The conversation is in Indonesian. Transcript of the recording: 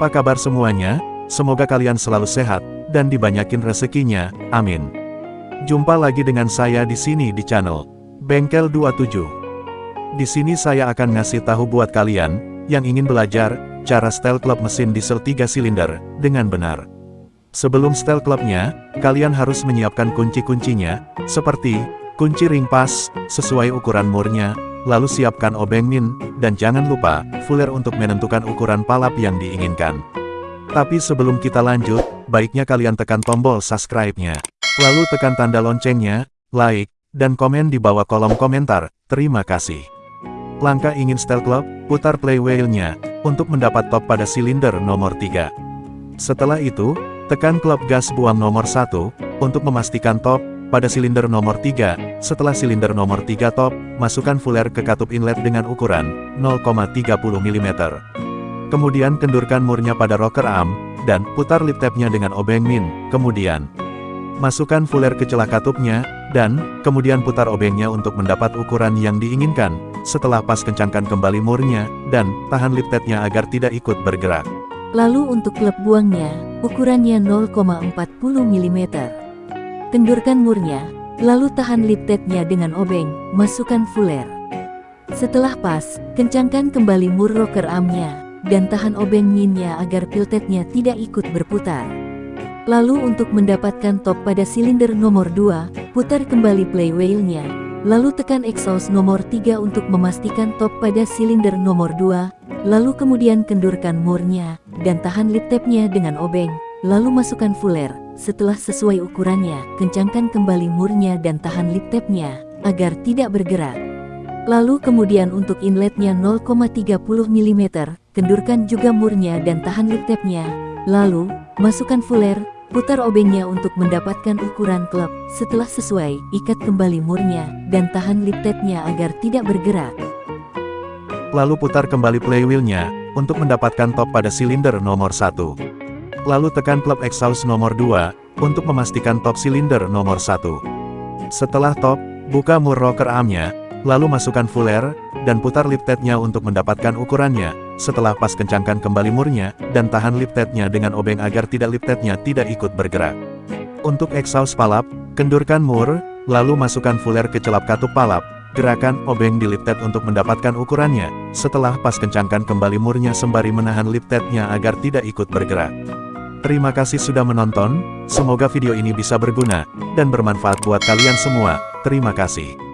Apa kabar semuanya? Semoga kalian selalu sehat, dan dibanyakin rezekinya, amin. Jumpa lagi dengan saya di sini di channel Bengkel 27. Di sini saya akan ngasih tahu buat kalian, yang ingin belajar, cara style club mesin diesel 3 silinder, dengan benar. Sebelum style clubnya, kalian harus menyiapkan kunci-kuncinya, seperti, kunci ring pas, sesuai ukuran murnya, lalu siapkan obeng min, dan jangan lupa, fuller untuk menentukan ukuran palap yang diinginkan. Tapi sebelum kita lanjut, baiknya kalian tekan tombol subscribe-nya. Lalu tekan tanda loncengnya, like, dan komen di bawah kolom komentar, terima kasih. Langkah ingin style club, putar play wheel-nya, untuk mendapat top pada silinder nomor 3. Setelah itu, tekan klub gas buang nomor 1, untuk memastikan top, pada silinder nomor 3, setelah silinder nomor 3 top, masukkan fuller ke katup inlet dengan ukuran 0,30 mm. Kemudian kendurkan murnya pada rocker arm, dan putar lip tabnya dengan obeng min, kemudian masukkan fuller ke celah katupnya, dan kemudian putar obengnya untuk mendapat ukuran yang diinginkan. Setelah pas kencangkan kembali murnya, dan tahan lip tabnya agar tidak ikut bergerak. Lalu untuk klep buangnya, ukurannya 0,40 mm. Kendurkan murnya, lalu tahan lip tabnya dengan obeng, masukkan fuller. Setelah pas, kencangkan kembali mur rocker armnya, dan tahan obeng minnya agar piltetnya tidak ikut berputar. Lalu untuk mendapatkan top pada silinder nomor 2, putar kembali play wheel-nya, lalu tekan exhaust nomor 3 untuk memastikan top pada silinder nomor 2, lalu kemudian kendurkan murnya, dan tahan lip tabnya dengan obeng, lalu masukkan fuller. Setelah sesuai ukurannya, kencangkan kembali murnya dan tahan lip tabnya, agar tidak bergerak. Lalu kemudian untuk inletnya 0,30 mm, kendurkan juga murnya dan tahan lip tabnya. Lalu, masukkan fuller, putar obengnya untuk mendapatkan ukuran klep. Setelah sesuai, ikat kembali murnya, dan tahan lip tabnya agar tidak bergerak. Lalu putar kembali playwheelnya, untuk mendapatkan top pada silinder nomor 1. Lalu tekan klep exhaust nomor 2, untuk memastikan top silinder nomor 1. Setelah top, buka mur rocker armnya, lalu masukkan fuller, dan putar lip tabnya untuk mendapatkan ukurannya. Setelah pas kencangkan kembali murnya, dan tahan lip tabnya dengan obeng agar tidak lip tabnya tidak ikut bergerak. Untuk exhaust palap, kendurkan mur, lalu masukkan fuller ke celap katup palap, gerakan obeng di lip tab untuk mendapatkan ukurannya. Setelah pas kencangkan kembali murnya sembari menahan lip tabnya agar tidak ikut bergerak. Terima kasih sudah menonton, semoga video ini bisa berguna, dan bermanfaat buat kalian semua. Terima kasih.